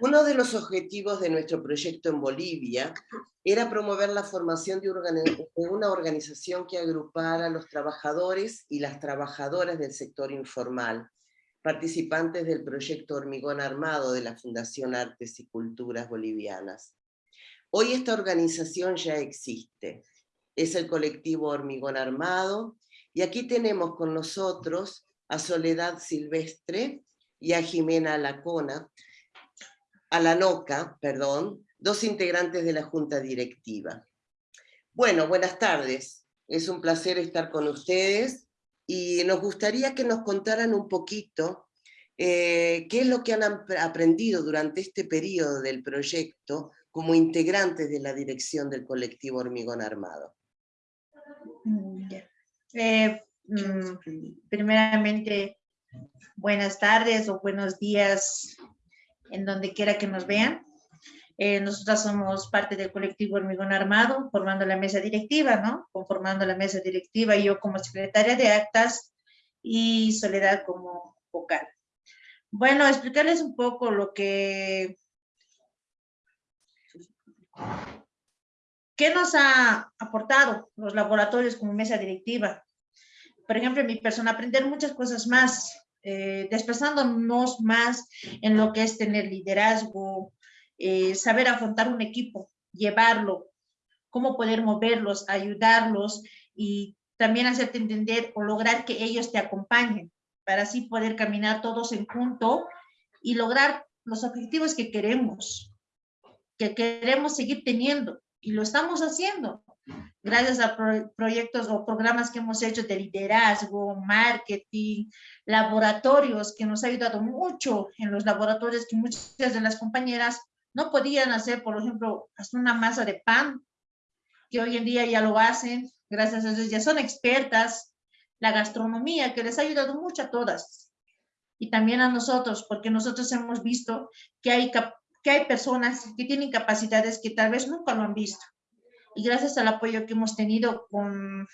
Uno de los objetivos de nuestro proyecto en Bolivia era promover la formación de una organización que agrupara a los trabajadores y las trabajadoras del sector informal, participantes del proyecto Hormigón Armado de la Fundación Artes y Culturas Bolivianas. Hoy esta organización ya existe, es el colectivo Hormigón Armado, y aquí tenemos con nosotros a Soledad Silvestre y a Jimena Alacona, a la NOCA, perdón, dos integrantes de la Junta Directiva. Bueno, buenas tardes. Es un placer estar con ustedes y nos gustaría que nos contaran un poquito eh, qué es lo que han aprendido durante este periodo del proyecto como integrantes de la dirección del colectivo Hormigón Armado. Mm, eh, mm, primeramente, buenas tardes o buenos días en donde quiera que nos vean. Eh, nosotras somos parte del colectivo Hormigón Armado, formando la mesa directiva, ¿no? Conformando la mesa directiva, yo como secretaria de actas y Soledad como vocal. Bueno, explicarles un poco lo que... ¿Qué nos ha aportado los laboratorios como mesa directiva? Por ejemplo, en mi persona, aprender muchas cosas más, eh, desplazándonos más en lo que es tener liderazgo, eh, saber afrontar un equipo, llevarlo, cómo poder moverlos, ayudarlos y también hacerte entender o lograr que ellos te acompañen para así poder caminar todos en junto y lograr los objetivos que queremos, que queremos seguir teniendo. Y lo estamos haciendo gracias a proyectos o programas que hemos hecho de liderazgo, marketing, laboratorios, que nos ha ayudado mucho en los laboratorios que muchas de las compañeras no podían hacer, por ejemplo, hacer una masa de pan, que hoy en día ya lo hacen, gracias a Dios ya son expertas, la gastronomía, que les ha ayudado mucho a todas, y también a nosotros, porque nosotros hemos visto que hay, que hay personas que tienen capacidades que tal vez nunca lo han visto, y gracias al apoyo que hemos tenido con,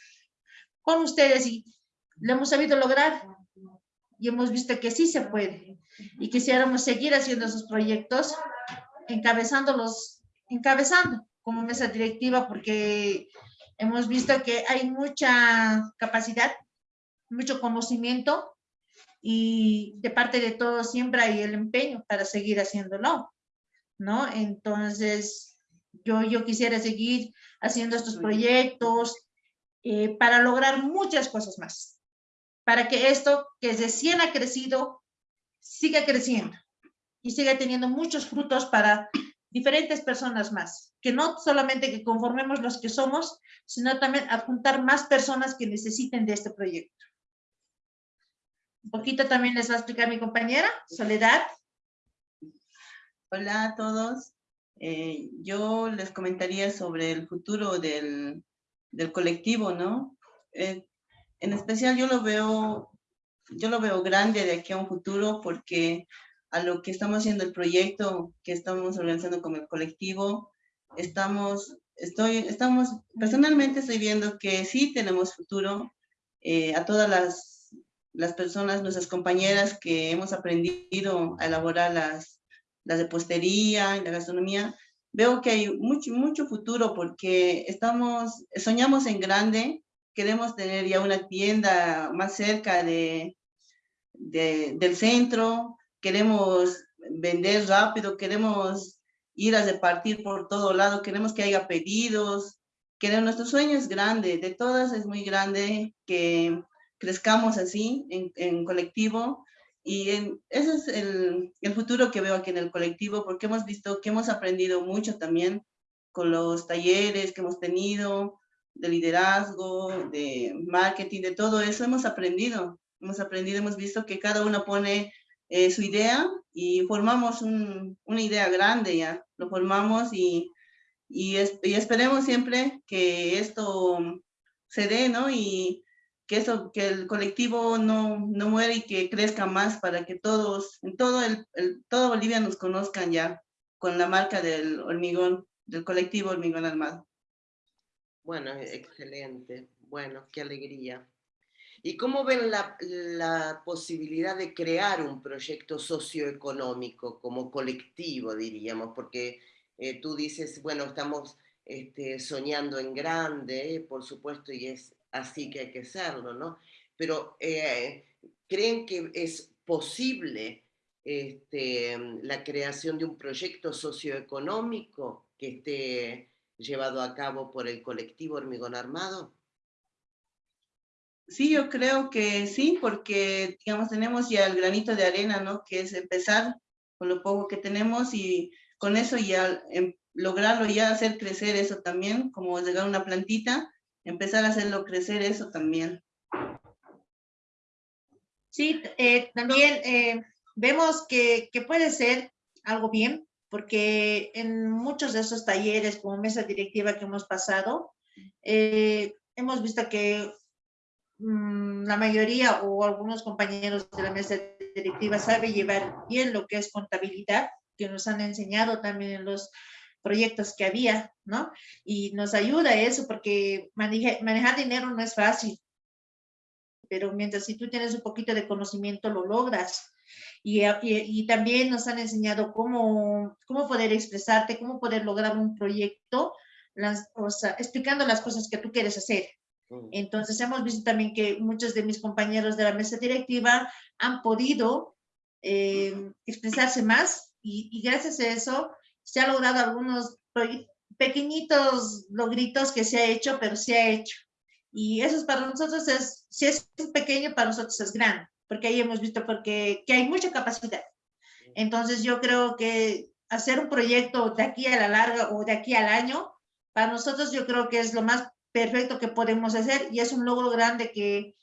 con ustedes y lo hemos sabido lograr y hemos visto que sí se puede y quisiéramos seguir haciendo esos proyectos encabezándolos, encabezando como mesa directiva porque hemos visto que hay mucha capacidad, mucho conocimiento y de parte de todos siempre hay el empeño para seguir haciéndolo, ¿no? Entonces, yo, yo quisiera seguir haciendo estos proyectos eh, para lograr muchas cosas más. Para que esto que recién ha crecido, siga creciendo y siga teniendo muchos frutos para diferentes personas más. Que no solamente que conformemos los que somos, sino también adjuntar más personas que necesiten de este proyecto. Un poquito también les va a explicar mi compañera, Soledad. Hola a todos. Eh, yo les comentaría sobre el futuro del, del colectivo, ¿no? Eh, en especial yo lo veo, yo lo veo grande de aquí a un futuro porque a lo que estamos haciendo el proyecto que estamos organizando con el colectivo, estamos, estoy, estamos, personalmente estoy viendo que sí tenemos futuro eh, a todas las, las personas, nuestras compañeras que hemos aprendido a elaborar las, la repostería y la gastronomía, veo que hay mucho, mucho futuro porque estamos, soñamos en grande, queremos tener ya una tienda más cerca de, del centro, queremos vender rápido, queremos ir a repartir por todo lado, queremos que haya pedidos, queremos, nuestro sueño es grande, de todas es muy grande que crezcamos así en, en colectivo y ese es el, el, futuro que veo aquí en el colectivo, porque hemos visto que hemos aprendido mucho también con los talleres que hemos tenido, de liderazgo, de marketing, de todo eso hemos aprendido. Hemos aprendido, hemos visto que cada uno pone eh, su idea y formamos un, una idea grande ya. Lo formamos y, y, y esperemos siempre que esto se dé, ¿no? Y, que eso, que el colectivo no, no muere y que crezca más para que todos, en todo el, todo Bolivia nos conozcan ya con la marca del hormigón, del colectivo Hormigón Armado. Bueno, excelente. Bueno, qué alegría. ¿Y cómo ven la, la, posibilidad de crear un proyecto socioeconómico como colectivo, diríamos? Porque eh, tú dices, bueno, estamos este, soñando en grande, por supuesto, y es así que hay que hacerlo, ¿no? Pero eh, ¿creen que es posible este, la creación de un proyecto socioeconómico que esté llevado a cabo por el colectivo Hormigón Armado? Sí, yo creo que sí, porque, digamos, tenemos ya el granito de arena, ¿no? Que es empezar con lo poco que tenemos y con eso ya em, lograrlo, ya hacer crecer eso también, como llegar a una plantita, empezar a hacerlo crecer eso también. Sí, eh, también eh, vemos que, que puede ser algo bien, porque en muchos de esos talleres como mesa directiva que hemos pasado, eh, hemos visto que Mm, la mayoría o algunos compañeros de la mesa directiva sabe llevar bien lo que es contabilidad, que nos han enseñado también en los proyectos que había, ¿no? Y nos ayuda eso porque manejar dinero no es fácil, pero mientras si tú tienes un poquito de conocimiento lo logras. Y, y, también nos han enseñado cómo, cómo poder expresarte, cómo poder lograr un proyecto, las, o sea, explicando las cosas que tú quieres hacer. Entonces hemos visto también que muchos de mis compañeros de la mesa directiva han podido eh, expresarse más y, gracias a eso se han logrado algunos pequeñitos logritos que se ha hecho, pero se ha hecho. Y eso es para nosotros, es, si es pequeño, para nosotros es grande, porque ahí hemos visto porque, que hay mucha capacidad. Entonces yo creo que hacer un proyecto de aquí a la larga o de aquí al año, para nosotros yo creo que es lo más perfecto que podemos hacer y es un logro grande que,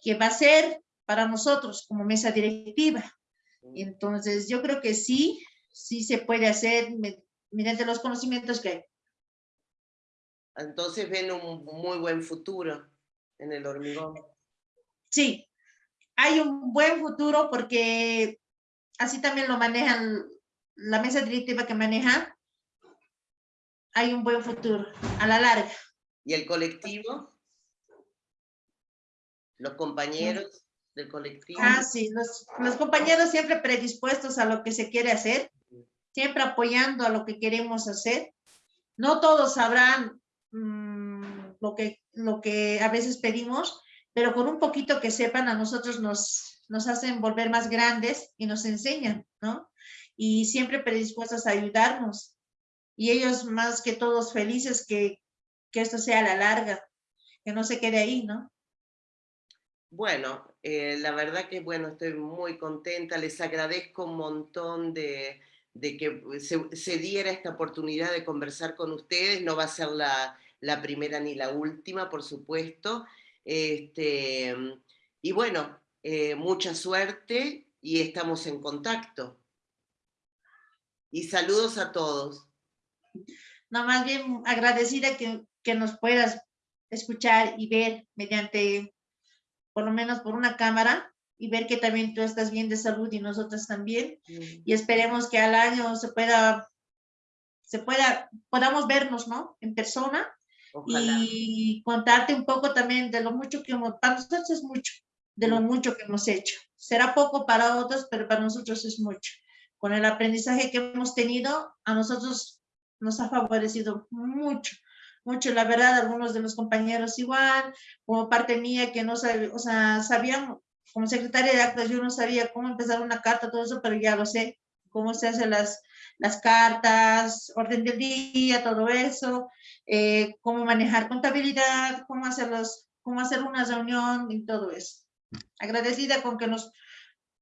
que va a ser para nosotros como mesa directiva. Entonces, yo creo que sí, sí se puede hacer mediante los conocimientos que hay. Entonces ven un muy buen futuro en el hormigón. Sí, hay un buen futuro porque así también lo manejan la mesa directiva que maneja. Hay un buen futuro a la larga. ¿Y el colectivo? ¿Los compañeros del colectivo? Ah, sí, los, los, compañeros siempre predispuestos a lo que se quiere hacer, siempre apoyando a lo que queremos hacer. No todos sabrán mmm, lo, que, lo que a veces pedimos, pero con un poquito que sepan a nosotros nos, nos hacen volver más grandes y nos enseñan, ¿no? Y siempre predispuestos a ayudarnos. Y ellos más que todos felices que, que esto sea a la larga, que no se quede ahí, ¿no? Bueno, eh, la verdad que bueno, estoy muy contenta, les agradezco un montón de, que se, diera esta oportunidad de conversar con ustedes, no va a ser la, primera ni la última, por supuesto. Este, y bueno, eh, mucha suerte y estamos en contacto. Y saludos a todos. No, más bien agradecida que que nos puedas escuchar y ver mediante, por lo menos por una cámara, y ver que también tú estás bien de salud y nosotros también. Mm. Y esperemos que al año se pueda, se pueda, podamos vernos, ¿no? En persona. Y contarte un poco también de lo mucho que hemos, para nosotros es mucho, de lo mucho que hemos hecho. Será poco para otros, pero para nosotros es mucho. Con el aprendizaje que hemos tenido, a nosotros nos ha favorecido mucho mucho, la verdad, algunos de los compañeros igual, como parte mía que no sabía, o sea, sabían, como secretaria de actas, yo no sabía cómo empezar una carta, todo eso, pero ya lo sé, cómo se hacen las, las cartas, orden del día, todo eso, eh, cómo manejar contabilidad, cómo, hacerlos, cómo hacer una reunión y todo eso. Agradecida con que nos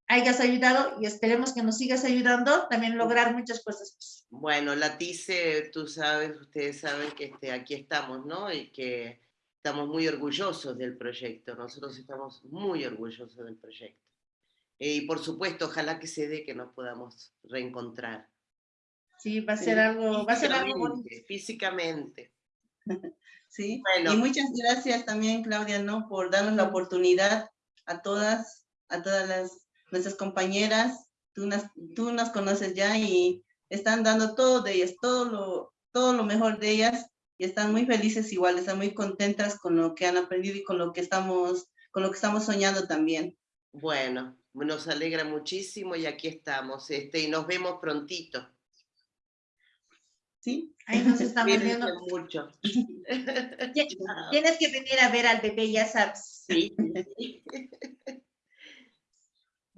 hayas ayudado y esperemos que nos sigas ayudando también lograr muchas cosas. Pues. Bueno, la TICE, tú sabes, ustedes saben que este, aquí estamos, ¿no? Y que estamos muy orgullosos del proyecto, nosotros estamos muy orgullosos del proyecto. Eh, y por supuesto, ojalá que se dé que nos podamos reencontrar. Sí, va a ser algo, va a ser algo Físicamente. Sí, bueno. y muchas gracias también, Claudia, ¿no? Por darnos la oportunidad a todas, a todas las nuestras compañeras, tú nos, tú nos conoces ya y están dando todo de ellas, todo lo, todo lo mejor de ellas y están muy felices igual, están muy contentas con lo que han aprendido y con lo que estamos, con lo que estamos soñando también. Bueno, nos alegra muchísimo y aquí estamos, este, y nos vemos prontito. ¿Sí? Ahí nos estamos viendo. mucho. Tienes que venir a ver al bebé, ya sabes. Sí.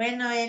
Bueno, Eli.